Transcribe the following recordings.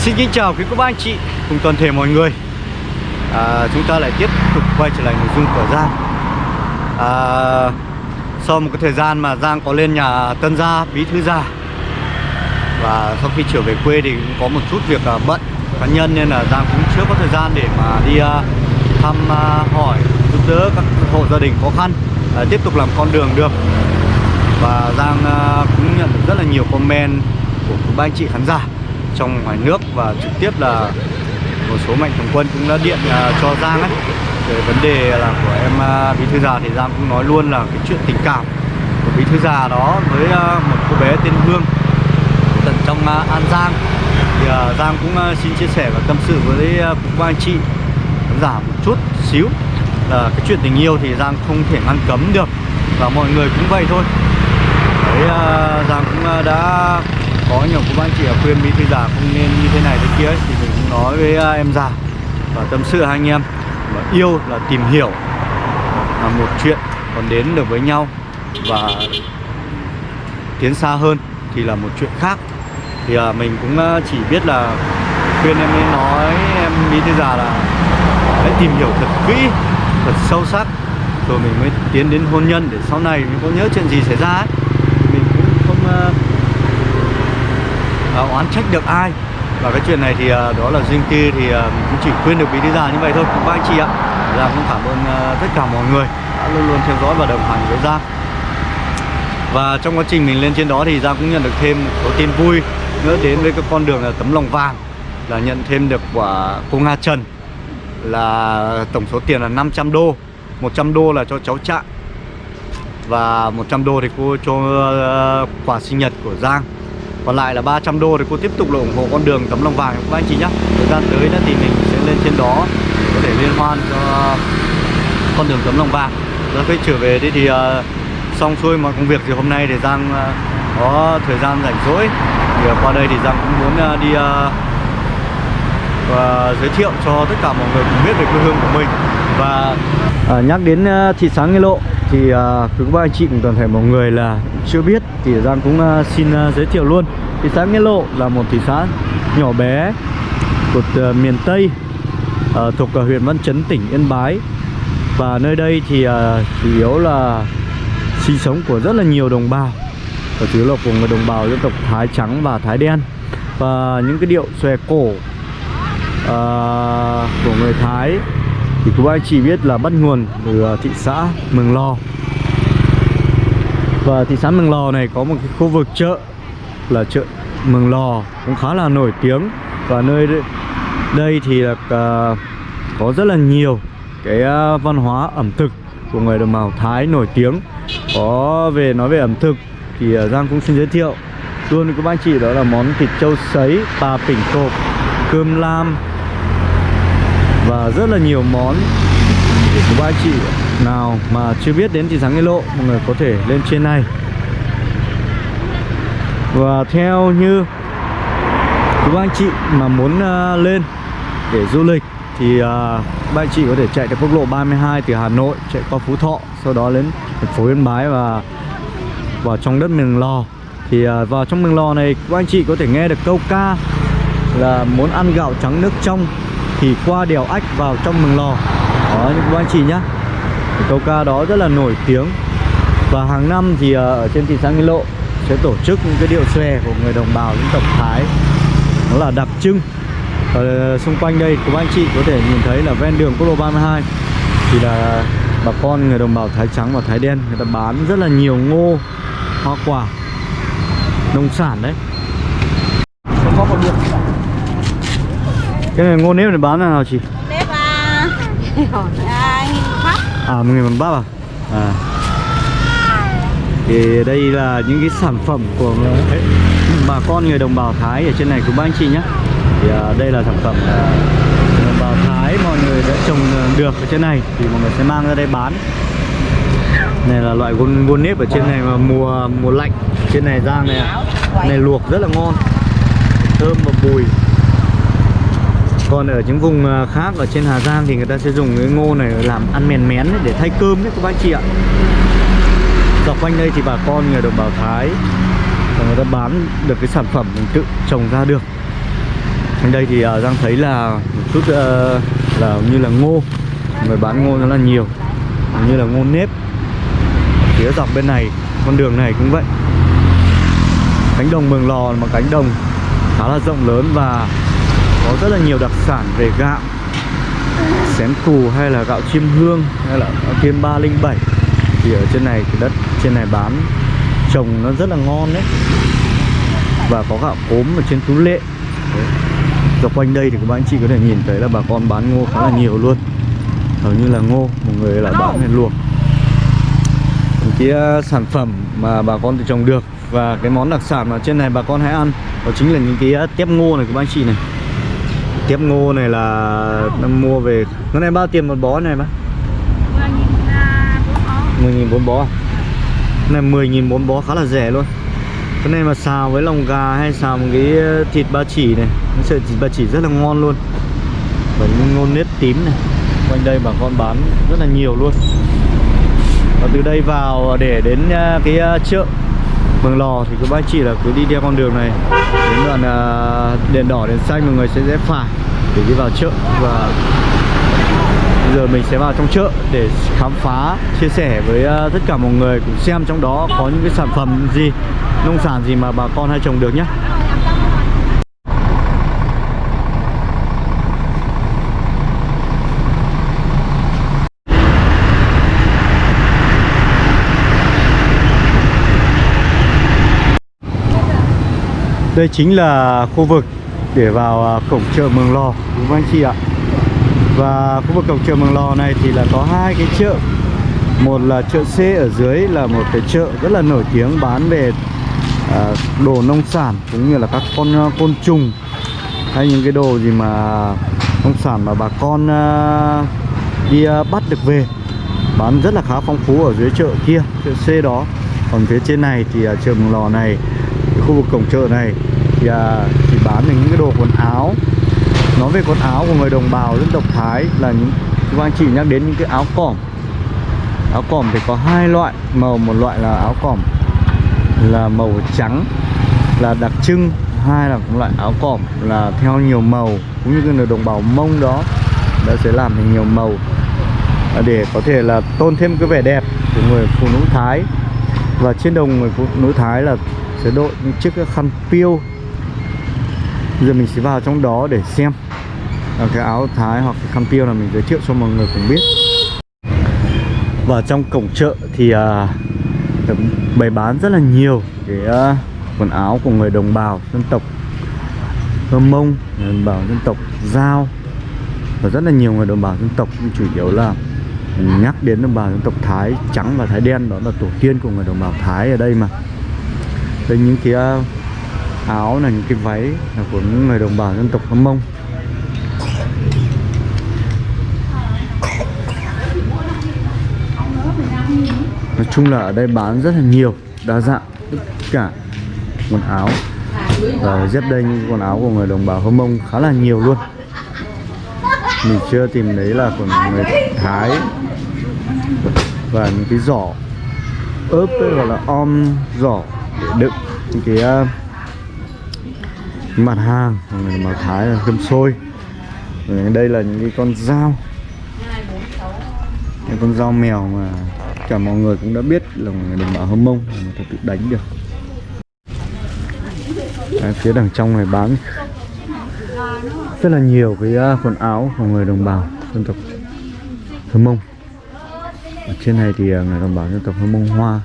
Xin kính chào quý cô bác anh chị cùng toàn thể mọi người. À, Chúng ta lại tiếp tục quay trở lại nội dung của Giang. À, Sau một cái thời gian mà Giang có lên nhà Tân Gia, Bí Thư Gia Và sau khi trở về quê thì cũng có một chút việc à, bận cá nhân Nên là Giang cũng chưa có thời gian để mà đi à, thăm à, hỏi giúp đỡ các hộ gia đình khó khăn à, Tiếp tục làm con đường được. Và Giang à, cũng nhận được rất là nhiều comment của các bác anh chị khán giả trong ngoài nước và trực tiếp là một số mạnh thường quân cũng đã điện uh, cho Giang ấy. Về vấn đề là của em uh, bí thư già thì Giang cũng nói luôn là cái chuyện tình cảm của bí thư già đó với uh, một cô bé tên Hương tận trong uh, An Giang. Thì uh, Giang cũng uh, xin chia sẻ và tâm sự với uh, các anh chị khán giả một chút xíu là cái chuyện tình yêu thì Giang không thể ngăn cấm được và mọi người cũng vậy thôi. Đấy uh, Giang cũng uh, đã có nhiều cô bác chị khuyên mỹ thư già không nên như thế này thế kia ấy, thì mình cũng nói với à, em già và tâm sự hai anh em và yêu là tìm hiểu là một chuyện còn đến được với nhau và tiến xa hơn thì là một chuyện khác. Thì à, mình cũng à, chỉ biết là khuyên em ấy nói em mỹ thư già là hãy tìm hiểu thật kỹ thật sâu sắc rồi mình mới tiến đến hôn nhân để sau này mình có nhớ chuyện gì xảy ra ấy. Mình cũng không uh, uh, oán trách được ai? Và cái chuyện này thì uh, đó là riêng tư thì uh, cũng chỉ khuyên được bí đi ra như vậy thôi. Các anh chị ạ. Giang cũng cảm ơn uh, tất cả mọi người đã luôn luôn theo dõi và đồng hành với Giang. Và trong quá trình mình lên trên đó thì Giang cũng nhận được thêm một số tin vui. Nữa đến với cái con đường là tấm lòng vàng là nhận thêm được của cô Nga Trần. Là tổng số tiền là 500 đô. 100 đô là cho cháu Trạng. Và 100 đô thì cô cho uh, quà sinh nhật của Giang còn lại là 300 đô thì cô tiếp tục là ủng hộ con đường tấm lòng vàng. Các anh chị nhé thời gian tới nữa thì mình sẽ lên trên đó có thể liên hoan cho con đường tấm lòng vàng. Rồi khi trở về đi thì uh, xong xuôi mọi công việc thì hôm nay thì Giang uh, có thời gian rảnh rỗi. Thì uh, qua đây thì Giang cũng muốn uh, đi uh, và giới thiệu cho tất cả mọi người cùng biết về quê hương của mình. Và à, nhắc đến uh, thị xã Nghĩa Lộ thì uh, quý các anh chị cùng toàn thể mọi người là chưa biết thì Giang cũng uh, xin uh, giới thiệu luôn. Thị xã Nghĩa Lộ là một thị xã nhỏ bé của uh, miền Tây uh, thuộc uh, huyện Văn Chấn tỉnh Yên Bái. Và nơi đây thì uh, chủ yếu là sinh sống của rất là nhiều đồng bào và chủ yếu là của người đồng bào dân tộc Thái trắng và Thái đen. Và những cái điệu xòe cổ uh, của người Thái thì quý anh chị biết là bắt nguồn từ à, thị xã Mường Lò. Và thị xã Mường Lò này có một cái khu vực chợ là chợ Mường Lò cũng khá là nổi tiếng. Và nơi đây thì là uh, có rất là nhiều cái uh, văn hóa ẩm thực của người đồng bào Thái nổi tiếng. Có về nói về ẩm thực thì uh, Giang cũng xin giới thiệu. Luôn với các anh chị đó là món thịt trâu sấy, bà pỉnh cộp, cơm lam và rất là nhiều món của ba chị. Nào mà chưa biết đến thị xã Nghĩa Lộ mọi người có thể lên trên này. Và theo như các anh chị mà muốn uh, lên để du lịch thì à, uh, ba anh chị có thể chạy theo quốc lộ 32 từ Hà Nội chạy qua Phú Thọ sau đó đến thành phố Yên Bái và vào trong đất Mường Lò. Thì uh, vào trong Mường Lò này các anh chị có thể nghe được câu ca là muốn ăn gạo trắng nước trong thì qua đèo ách vào trong mường lò. Đó, những anh chị nhá. Câu ca đó rất là nổi tiếng. Và hàng năm thì ờ, ở trên thị xã Nghi Lộ sẽ tổ chức những cái điệu xòe của người đồng bào dân tộc Thái. Nó là đặc trưng. Ở ờ, xung quanh đây các anh chị có thể nhìn thấy là ven đường quốc lộ 32 thì là bà con người đồng bào Thái trắng và Thái đen, người ta bán rất là nhiều ngô, hoa quả, nông sản đấy có một điểm cái này ngô nếp này bán là nào chị? Nếp à, à nghìn bắp À một nghìn bắp à? À. Thì đây là những cái sản phẩm của bà con người đồng bào Thái ở trên này của ba anh chị nhé Thì à, đây là sản phẩm à, đồng bào Thái mọi người đã trồng được ở trên này. Thì mọi người sẽ mang ra đây bán. Này là loại gôn, gôn nếp ở trên này mà mùa mùa lạnh Trên này rang này Này luộc rất là ngon. Thơm và bùi còn ở những vùng à, khác ở trên Hà Giang thì người ta sẽ dùng cái ngô này làm ăn mèn mén để thay cơm đấy các bác chị ạ. Dọc quanh đây thì bà con người đồng bào Thái và người ta bán được cái sản phẩm mình tự trồng ra được. Ở đây thì uh, Giang thấy là một chút uh, là như là ngô Người bán ngô rất là nhiều Như là ngô nếp. Phía dọc bên này, con đường này cũng vậy. Cánh đồng Mường Lò là một cánh đồng khá là rộng lớn và có rất là nhiều đặc sản về gạo. Xén cù hay là gạo chiêm hương hay là gạo kiêm 307 Thì ở trên này, cái đất trên này bán trồng nó rất là ngon đấy. Và có gạo cốm ở trên tú lệ. Đấy. Dọc quanh đây thì các bạn chị có thể nhìn thấy là bà con bán ngô khá là nhiều luôn. Hầu như là ngô, một người là bán hay luộc Những cái uh, sản phẩm mà bà con tự trồng được Và cái món đặc sản mà trên này bà con hãy ăn Đó chính là những cái uh, tép ngô này của anh chị này. Tiếp ngô này là nó mua về. Cái này bao tiền một bó này bác? 10.000 bốn bó? À? Cái này 10.000 bốn bó khá là rẻ luôn. Cái này mà xào với lòng gà hay xào một cái ờ, thịt ba chỉ này. Nó sợi thịt ba chỉ rất là ngon luôn. Và những ngôn nếp tím này. Quanh đây bà con bán rất là nhiều luôn. Và từ đây vào để đến ờ, cái ờ, chợ. Vâng, Mường Lò thì các bác chị là cứ đi theo con đường này Đến đoạn uh, đèn đỏ, đèn xanh mọi người sẽ rẽ phải Để đi vào chợ và Bây giờ mình sẽ vào trong chợ để khám phá, chia sẻ với uh, tất cả mọi người cùng xem trong đó có những cái sản phẩm gì, nông sản gì mà bà con hay trồng được nhé. Đây chính là khu vực để vào à, cổng chợ Mường Lò, đúng không anh chị ạ? Và khu vực cổng chợ Mường Lò này thì là có hai cái chợ. Một là chợ C ở dưới là một cái chợ rất là nổi tiếng bán về à, đồ nông sản cũng như là các con à, côn trùng hay những cái đồ gì mà nông sản mà bà con à, đi bắt được về. Bán rất là khá phong phú ở dưới chợ kia chợ C đó. Còn phía trên này thì uh, chợ Mường Lò này cái khu vực cổng chợ này thì à, chỉ bán những cái đồ quần áo. Nói về quần áo của người đồng bào dân tộc Thái là những các anh chị nhắc đến những cái áo cỏm áo cỏm thì có hai loại màu một loại là áo cỏm là màu trắng là đặc trưng hai là một loại áo cỏm là theo nhiều màu. Cũng như cái người đồng bào mông đó đã sẽ làm thành nhiều màu. À, để có thể là tôn thêm cái vẻ đẹp của người phụ nữ Thái. Và trên đồng người phụ nữ Thái là sẽ đội những chiếc khăn piêu. Giờ mình sẽ vào trong đó để xem. À, cái áo thái hoặc cái khăn piêu là mình giới thiệu cho mọi người cùng biết. Và trong cổng chợ thì à, bày bán rất là nhiều cái à, quần áo của người đồng bào dân tộc Hơ Mông, người đồng bào dân tộc Giao. Và rất là nhiều người đồng bào dân tộc nhưng chủ yếu là nhắc đến đồng bào dân tộc Thái trắng và Thái đen đó là tổ tiên của người đồng bào Thái ở đây mà đây những cái à, áo là những cái váy là của những người đồng bào dân tộc Hâm Mông. Nói chung là ở đây bán rất là nhiều, đa dạng, tất cả quần áo. Và dép đây những quần áo của người đồng bào Hâm Mông khá là nhiều luôn. Mình chưa tìm thấy là của người Thái. Và những cái giỏ ớp gọi là om, giỏ để đựng những cái uh, mặt hàng mà Thái là cơm sôi, rồi đây là những cái con dao. Những con dao mèo mà cả mọi người cũng đã biết là người đồng bào Hâm Mông mà ta tự đánh được. Đấy, phía đằng trong này bán rất là nhiều cái uh, quần áo của người đồng bào dân tộc Hâm Mông. Ở trên này thì uh, người đồng bào dân tộc Hâm Mông Hoa.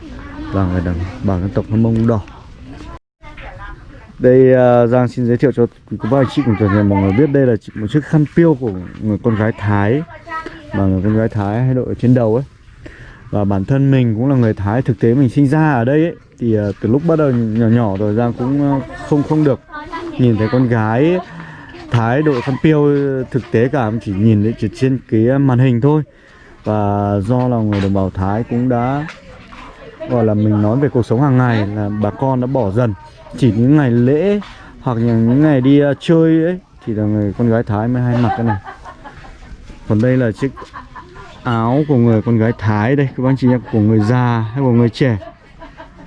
Giang người đồng bào dân tộc Hâm Mông Đỏ. Đây uh, Giang xin giới thiệu cho quý cô bác anh chị cùng toàn thể mọi người biết đây là một chiếc khăn piêu của người con gái Thái. Mà người con gái Thái hay đội ở trên đầu ấy. Và bản thân mình cũng là người Thái thực tế mình sinh ra ở đây ấy thì uh, từ lúc bắt đầu nhỏ nhỏ rồi Giang cũng uh, không không được nhìn thấy con gái Thái đội khăn piêu thực tế cả chỉ nhìn thấy trên cái màn hình thôi. Và do là người đồng bào Thái cũng đã gọi là mình nói về cuộc sống hàng ngày là bà con đã bỏ dần. Chỉ những ngày lễ hoặc những ngày đi uh, chơi ấy thì là người con gái Thái mới hay mặc cái này. Còn đây là chiếc áo của người con gái Thái đây các bác chị nhé của người già hay của người trẻ.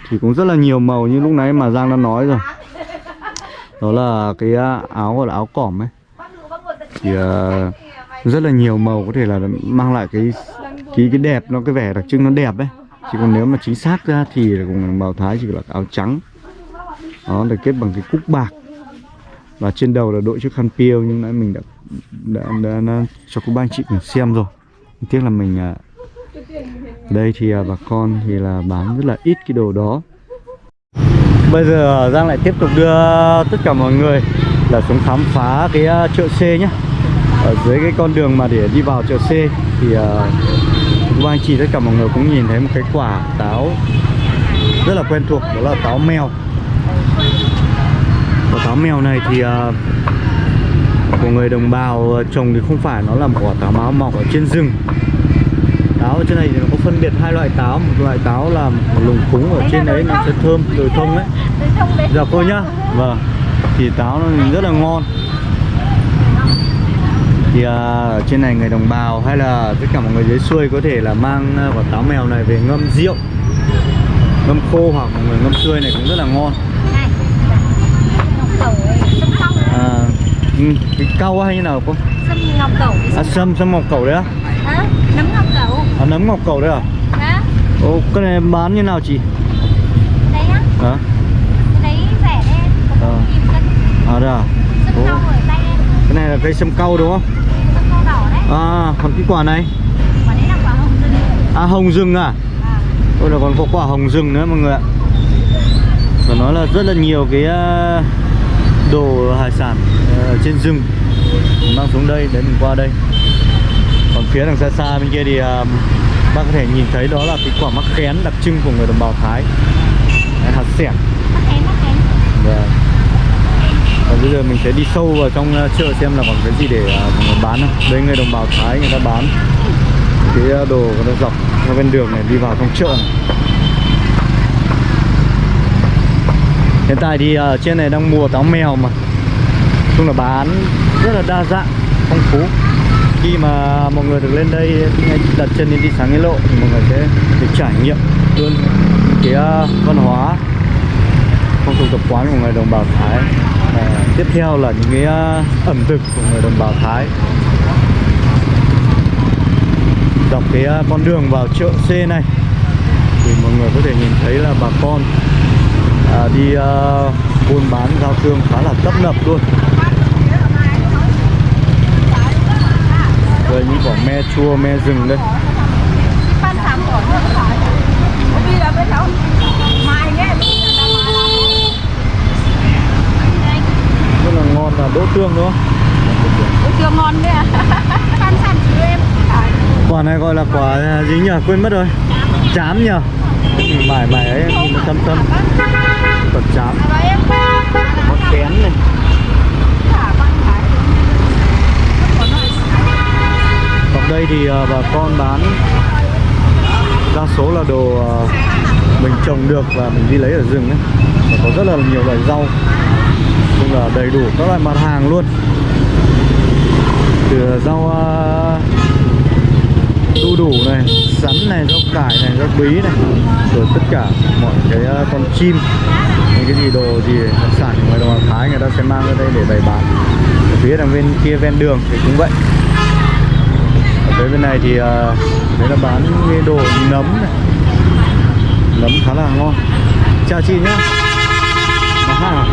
Thì cũng rất là nhiều màu như lúc nãy mà Giang đã nói rồi. Đó là cái à, áo gọi là áo cỏm ấy. Thì uh, rất là nhiều màu có thể là mang lại cái cái cái đẹp nó cái vẻ đặc trưng nó đẹp ấy chỉ còn nếu mà chính xác ra thì là cùng đồng bào thái chỉ là áo trắng. Đó được kết bằng cái cúc bạc. Và trên đầu là đội chiếc khăn piêu nhưng nãy mình đã đã, đã, đã cho cô ba anh chị cùng xem rồi. Tiếc là mình à, đây thì à, bà con thì là bán rất là ít cái đồ đó. Bây giờ à, Giang lại tiếp tục đưa tất cả mọi người là xuống khám phá cái à, chợ C nhé Ở dưới cái con đường mà để đi vào chợ C thì uh, các anh chị tất cả mọi người cũng nhìn thấy một cái quả táo rất là quen thuộc đó là táo mèo. Quả táo mèo này thì uh, của người đồng bào trồng thì không phải nó là một quả táo máu mọc ở trên rừng. Táo ở trên này thì nó có phân biệt hai loại táo một loại táo là một lùng cúng ở trên đấy nó sẽ thơm đồi thông ấy. Dạ cô nhá. Vâng. Thì táo nó rất là ngon thì à, ở trên này người đồng bào hay là tất cả mọi người dưới xuôi có thể là mang à, quả táo mèo này về ngâm rượu ngâm khô hoặc mọi người ngâm xuôi này cũng rất là ngon. À, ừ, cái cau hay như nào cô? Sâm ngọc cẩu à, sâm sâm ngọc cầu đấy á Hả? Nấm ngọc cẩu. À, nấm ngọc cầu đấy à? Đó Ồ, cái này bán như nào chị? Đấy á. Hả? Cái đấy rẻ em Có cân. À đây à? Sâm Ồ, cau ở tay em. Cái này là cây sâm cau đúng không Sâm cau đỏ đấy à còn cái quả này? Quả đấy là quả hồng rừng. À hồng rừng à? À. Ôi là còn có quả hồng rừng nữa mọi người ạ. Và nói là rất là nhiều cái à, đồ hải sản ờ, trên rừng. Mình mang xuống đây để mình qua đây. Còn phía đằng xa xa bên kia thì à, bác có thể nhìn thấy đó là cái quả mắc khén đặc trưng của người đồng bào Thái. Hạt sẻng Mắc kén mắc kén và, và bây giờ mình sẽ đi sâu vào trong ờ, chợ xem là còn cái gì để ờ, mọi người bán không? Đây người đồng bào Thái người ta bán cái ờ, đồ người ta dọc theo bên đường này, đi vào trong chợ này. Hiện tại thì ở trên này đang mùa táo mèo mà. Chung là bán rất là đa dạng, phong phú. Khi mà mọi người được lên đây đặt chân đến đi sáng nghĩa lộ thì mọi người sẽ được trải nghiệm luôn cái văn hóa phong tục tập quán của người đồng bào Thái à, tiếp theo là những cái uh, ẩm thực của người đồng bào Thái. Dọc cái uh, con đường vào chợ C này thì mọi người có thể nhìn thấy là bà con à, đi uh, buôn bán giao thương khá là tấp nập luôn. Đây những quả me chua, me rừng đây Phan sám của nó phải Đi là bên đâu Mai nghe Rất là đỗ tương đúng không? Ủa chưa ngon đấy à Phan sám chứ em. Quả này gọi là quả gì nhỉ? Quên mất rồi. Chám nhỉ? Mải mải ấy, nhìn nó thâm thâm Quả chám. Món kén này. Còn đây thì ờ, bà con bán Đa số là đồ ờ, mình trồng được và mình đi lấy ở rừng ấy. Và có rất là nhiều loại rau cũng là đầy đủ các loại mặt hàng luôn. Từ rau à, đu đủ này, sắn này, rau cải này, rau bí này Rồi tất cả mọi cái à, con chim Những cái gì đồ gì đặc sản ngoài đồng Thái người ta sẽ mang ra đây để bày bán. Ở phía đằng bên kia ven đường thì cũng vậy. Ở phía bên này thì đấy là bán cái đồ nấm này. Nấm khá là ngon. Chào chị nhá. Aha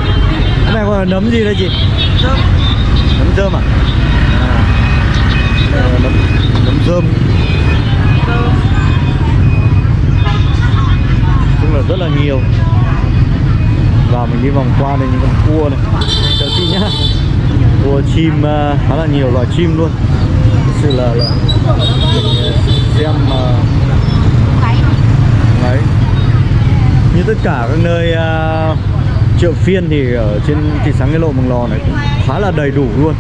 này là nấm gì đây chị? Rơm. Nấm rơm à, à là nấm nấm rơm. Cũng là rất là nhiều. Và mình đi vòng qua đây những con cua này. Chào chị nhá. Cua chim uh, khá là nhiều loài chim luôn. Thực sự là, là mình uh, xem mà Cái đấy. Như tất cả các nơi uh, chợ phiên thì ở trên thị sáng cái lộ, Mường Lò này cũng khá là đầy đủ luôn.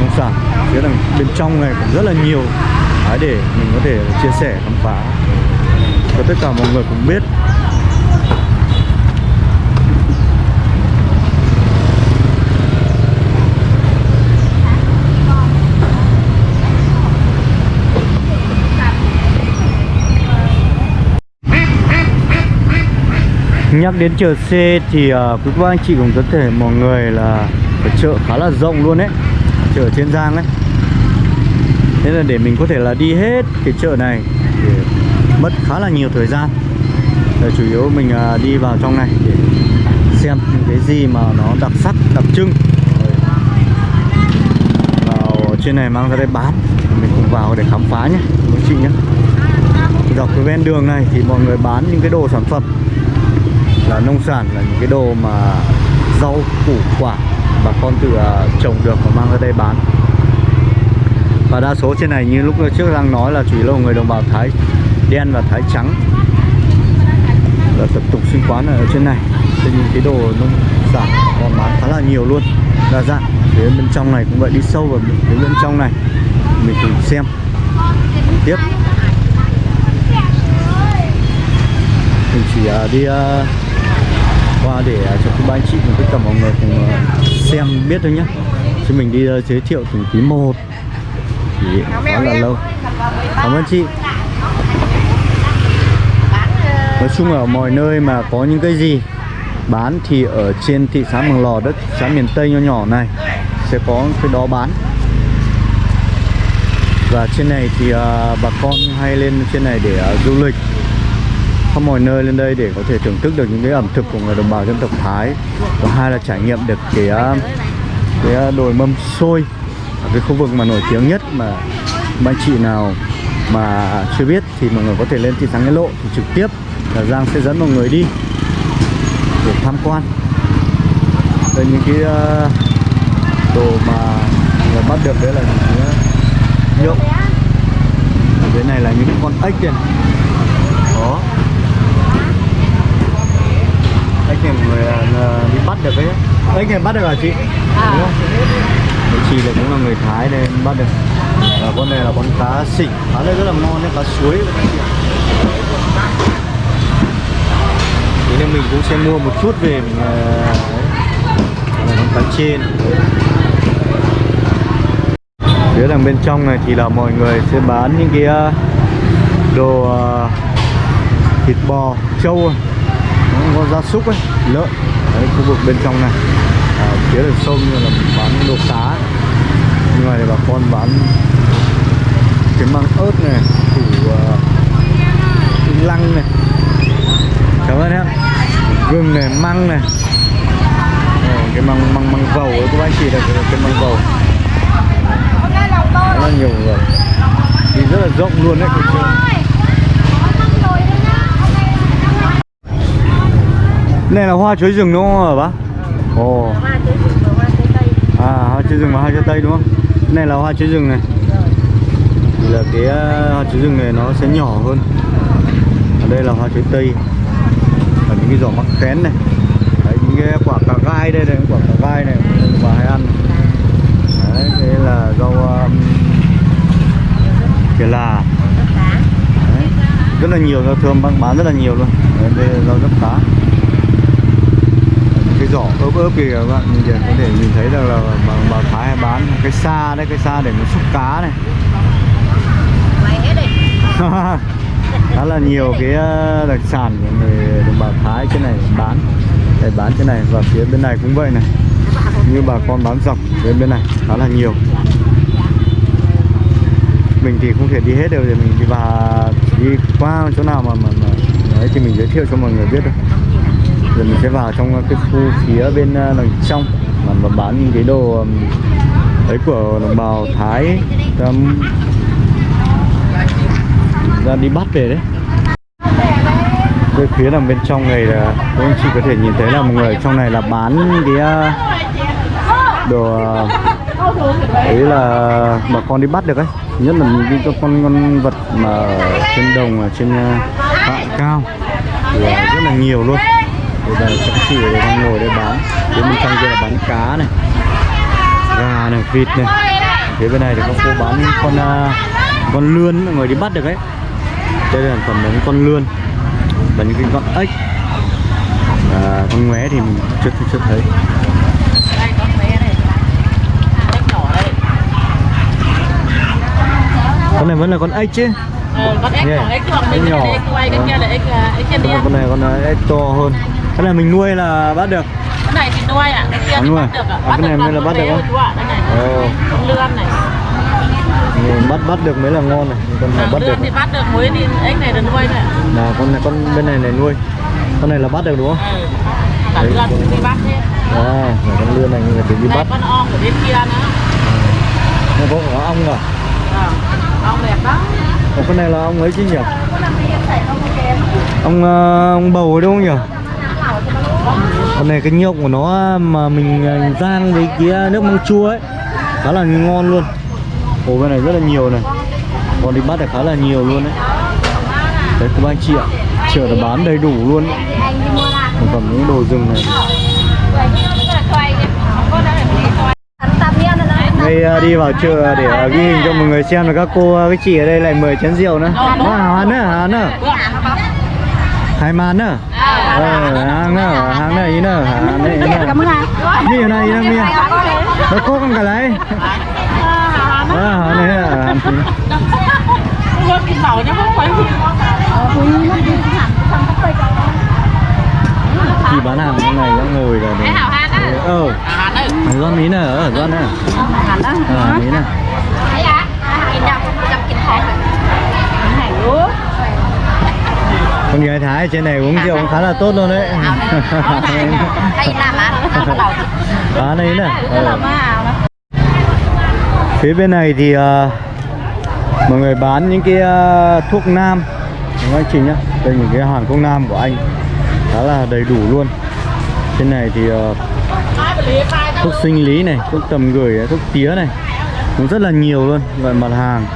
Nông sản phía đằng bên trong này cũng rất là nhiều. Để mình có thể chia sẻ, khám phá. Cho tất cả mọi người cùng biết. Nhắc đến chợ C thì uh, quý cô anh chị cũng có thể mọi người là ở chợ khá là rộng luôn đấy Chợ Thiên Giang đấy. Thế là để mình có thể là đi hết cái chợ này thì mất khá là nhiều thời gian. Để chủ yếu mình uh, đi vào trong này để xem những cái gì mà nó đặc sắc, đặc trưng. Vào trên này mang ra đây bán Mình cùng vào để khám phá nhé quý chị nhé. Dọc cái ven đường này thì mọi người bán những cái đồ sản phẩm là nông sản là những cái đồ mà rau củ quả bà con tự uh, trồng được và mang ra đây bán. Và đa số trên này như lúc trước đang nói là chủ yếu là người đồng bào Thái đen và Thái trắng. Là tập tục sinh quán ở trên này. Thì những cái đồ nông sản còn bán khá là nhiều luôn. Đa dạng. Phía bên trong này cũng vậy đi sâu vào phía bên trong này. Mình cùng xem. Tiếp. Mình chỉ uh, đi uh, qua để uh, cho các ba anh chị và tất cả mọi người cùng uh, xem biết thôi nhé chứ mình đi uh, giới thiệu từng tí một. Thì khá là lâu. Cảm ơn chị. Nói chung ở mọi nơi mà có những cái gì bán thì ở trên thị xã Mường Lò đất xã miền Tây nho nhỏ này sẽ có cái đó bán. Và trên này thì uh, bà con hay lên trên này để uh, du lịch khắp mọi nơi lên đây để có thể thưởng thức được những cái ẩm thực của người đồng bào dân tộc Thái. Và hai là trải nghiệm được cái à, cái à, đồi mâm xôi ở cái khu vực mà nổi tiếng nhất mà bạn chị nào mà chưa biết thì mọi người có thể lên thị xã Nghĩa Lộ thì trực tiếp là Giang sẽ dẫn mọi người đi để tham quan. Đây những cái uh, đồ mà người bắt được đấy là những cái nhộng ở dưới này là những con ếch kìa. Đó ếch này mọi người uh, đi bắt được đấy ếch này bắt được hả chị? Đúng không? Đấy, chị là cũng là người Thái nên bắt được. Và con này là con cá xịn cá này rất là ngon đấy cá suối. Thế nên mình cũng sẽ mua một chút về mình uh, đấy. là con cá trên phía đằng bên trong này thì là mọi người sẽ bán những cái đồ thịt bò trâu nó có gia súc ấy lợn. Đấy khu vực bên trong này. À, phía đường sông như là bán đồ cá nhưng mà thì bà con bán cái măng ớt này củ uh, lăng này. Cảm ơn em. Gừng này măng này. À, cái măng măng măng vầu ấy các anh chị là cái, cái măng vầu rất là nhiều người. Thì rất là rộng luôn đấy cái chợ này là hoa chuối rừng đúng không hả bác? Ồ, à hoa chuối rừng và hoa chuối tây đúng không? Này là hoa chuối rừng này. Thì là cái uh, hoa chuối rừng này nó sẽ nhỏ hơn. Ở đây là hoa chuối tây. Và những cái giỏ mắc khén này. Đấy, những cái quả cà gai đây này, quả cà gai này và hay ăn. Đấy, đây là rau um, kìa là Đấy, rất là nhiều rau thơm bán rất là nhiều luôn. Đấy, đây là rau rất cá cái giỏ ướp ướp kìa các bạn kìa có thể nhìn thấy được là bà, bà Thái hay bán cái xa đấy cái xa để nó xúc cá này. Khá là nhiều cái ờ, đặc sản của người đồng bào Thái trên này bán để bán trên này và phía bên này cũng vậy này. Như bà con bán dọc bên bên này khá là nhiều. Mình thì không thể đi hết được thì mình đi vào đi qua chỗ nào mà mà, mà đấy thì mình giới thiệu cho mọi người biết thôi giờ mình sẽ vào trong cái khu phía bên ờ, đằng trong mà, bán những cái đồ ấy của đồng bào Thái um, ra đi bắt về đấy. Cái phía đằng bên trong này là các anh chị có thể nhìn thấy là một người trong này là bán cái ờ, đồ ờ, ấy là bà con đi bắt được ấy. Nhất là những cái con con vật mà trên đồng ở trên hạ cao. Là rất là nhiều luôn đây là các chị ở đây đang ngồi đây bán. Phía bên trong kia là bán cá này gà này vịt này. Phía bên này thì có cô bán con uh, con lươn mọi người đi bắt được đấy đây là sản phẩm những con lươn và những cái con ếch. À, con ngoé thì mình chưa chưa thấy. Con này vẫn là con ếch chứ? Ờ, con ếch Yeah. còn ếch còn Ếch mình nhỏ. ếch Vâng. kia là ếch à, ếch chân con đen này con này ếch to hơn cái này mình nuôi là bắt được. Cái này thì nuôi ạ cái kia À, thì nuôi. bắt được ạ À, cái này mới là bắt được chú ạ đây này. Ồ. con lươn này. Mình bắt bắt được mới là ngon này con này à, bắt được lươn thì bắt được muối thì ếch này được nuôi này ạ. là con này con bên này này nuôi. Con này là bắt được đúng không? Ừ. cả Đấy, lươn cũng đi bắt hết à là con lươn này người ta đi bắt. con ong của bên kia nữa. Nó có cả ong à? À, ong đẹp lắm. Ồ, con này là ong ấy chứ nhỉ? Ông ờ, ông bầu ấy đúng không nhỉ con này cái nhộng của nó mà mình à, rang với kia à, nước măng chua ấy, khá là ngon luôn. Ồ, bên này rất là nhiều này. Còn đi bắt được khá là nhiều luôn đấy. Đấy, các anh chị ạ. Chợ là bán đầy đủ luôn. Ấy. sản phẩm những đồ rừng này. Đây à, đi vào chợ để ghi hình cho mọi người xem là các cô cái các chị ở đây lại mời chén rượu nữa. Hoa hoa nữa hoa nữa hai màn nữa hàng nữa hàng này ý nữa hàng này ý nữa mi ở này ý nữa mi nó có con cả đấy à hàng này à không phải chị bán hàng cái này nó ngồi rồi đấy ờ à đây Mày doan mí nè, ở doan nè Ờ, mí nè Con gái Thái trên này uống rượu cũng khá là tốt luôn đấy. À này nè. Ờ. Phía bên này thì ờ, Mọi người bán những cái ờ, thuốc nam. Đúng anh chị nhá? Đây những cái hàng thuốc nam của anh. Khá là đầy đủ luôn. Trên này thì ờ, thuốc sinh lý này, thuốc tầm gửi, thuốc tía này. Cũng rất là nhiều luôn. Loại mặt hàng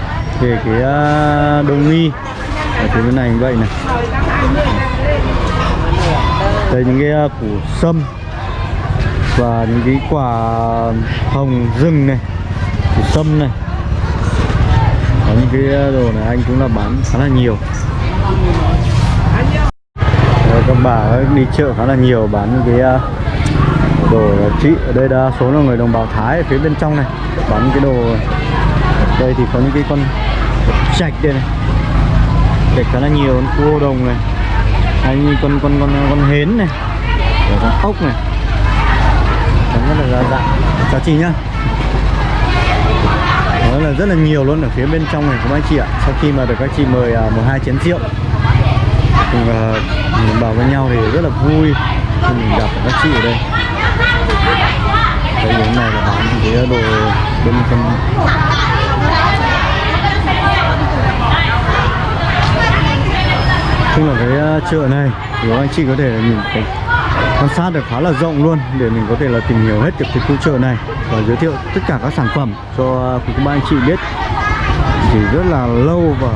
về cái uh, đông y ở phía bên này như vậy này. Đây những cái ờ, củ sâm và những cái quả hồng rừng này củ sâm này. Có những cái ờ, đồ này anh cũng là bán khá là nhiều. Đây, các bà đi chợ khá là nhiều bán những cái ờ, đồ trị chị. Ở đây đa số là người đồng bào Thái ở phía bên trong này bán những cái đồ đây thì có những cái con chạch đây này kể khá là nhiều con cua đồng này hay như con con con con hến này rồi con ốc này. Đấy, rất là đa dạng. Chào chị nhá. Đó là rất là nhiều luôn ở phía bên trong này của anh chị ạ. Sau khi mà được các chị mời à, một hai chén rượu cùng uh, bảo với nhau thì rất là vui khi mình gặp các chị ở đây. Cái này là bán những cái đồ bên trong. Chung là cái ờ, chợ này thì anh chị có thể nhìn, mình quan sát được khá là rộng luôn để mình có thể là tìm hiểu hết được cái khu chợ này và giới thiệu tất cả các sản phẩm cho ờ, quý cô bác anh chị biết. Thì rất là lâu và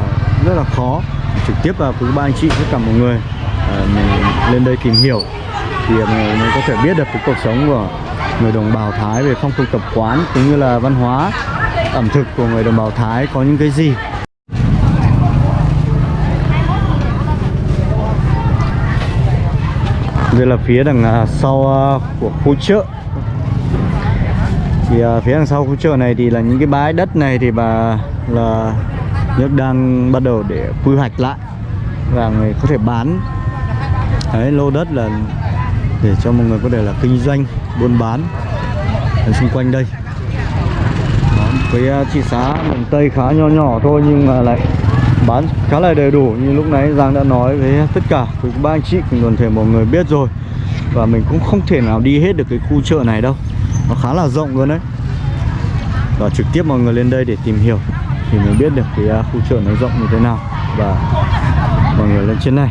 rất là khó trực tiếp là quý ba anh chị tất cả mọi người à, mình lên đây tìm hiểu thì mình mình có thể biết được cái cuộc sống của người đồng bào Thái về phong tục tập quán cũng như là văn hóa ẩm thực của người đồng bào Thái có những cái gì. Đây là phía đằng à, sau à, của khu chợ. Thì à, phía đằng sau khu chợ này thì là những cái bãi đất này thì bà là nước đang bắt đầu để quy hoạch lại và người có thể bán. Đấy lô đất là để cho mọi người có thể là kinh doanh buôn bán ở xung quanh đây. Đó, với thị xã miền Tây khá nho nhỏ thôi nhưng mà lại bán khá là đầy đủ như lúc nãy Giang đã nói với tất cả với ba anh chị cùng toàn thể mọi người biết rồi. Và mình cũng không thể nào đi hết được cái khu chợ này đâu. Nó khá là rộng luôn đấy. Và trực tiếp mọi người lên đây để tìm hiểu thì mới biết được cái à, khu chợ nó rộng như thế nào. Và mọi người lên trên này.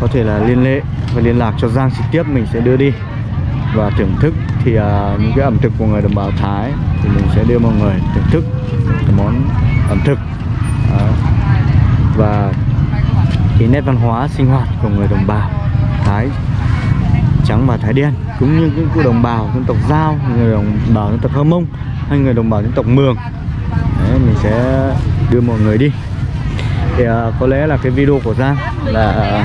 Có thể là liên hệ và liên lạc cho Giang trực tiếp mình sẽ đưa đi. Và thưởng thức thì à, những cái ẩm thực của người đồng bào Thái thì mình sẽ đưa mọi người thưởng thức cái món ẩm thực và cái nét văn hóa sinh hoạt của người đồng bào Thái trắng và Thái đen cũng như những của đồng bào dân tộc Giao, người đồng bào dân tộc Hơ Mông hay người đồng bào dân tộc Mường. Đấy, mình sẽ đưa mọi người đi. Thì uh, có lẽ là cái video của Giang là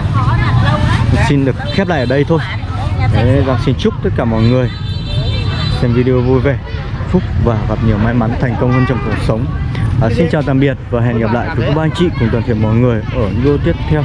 uh, xin được khép lại ở đây thôi. Đấy, Giang xin chúc tất cả mọi người xem video vui vẻ phúc và gặp nhiều may mắn thành công hơn trong cuộc sống à, xin chào tạm biệt và hẹn gặp lại. Với các anh chị cùng toàn thể mọi người ở video tiếp theo.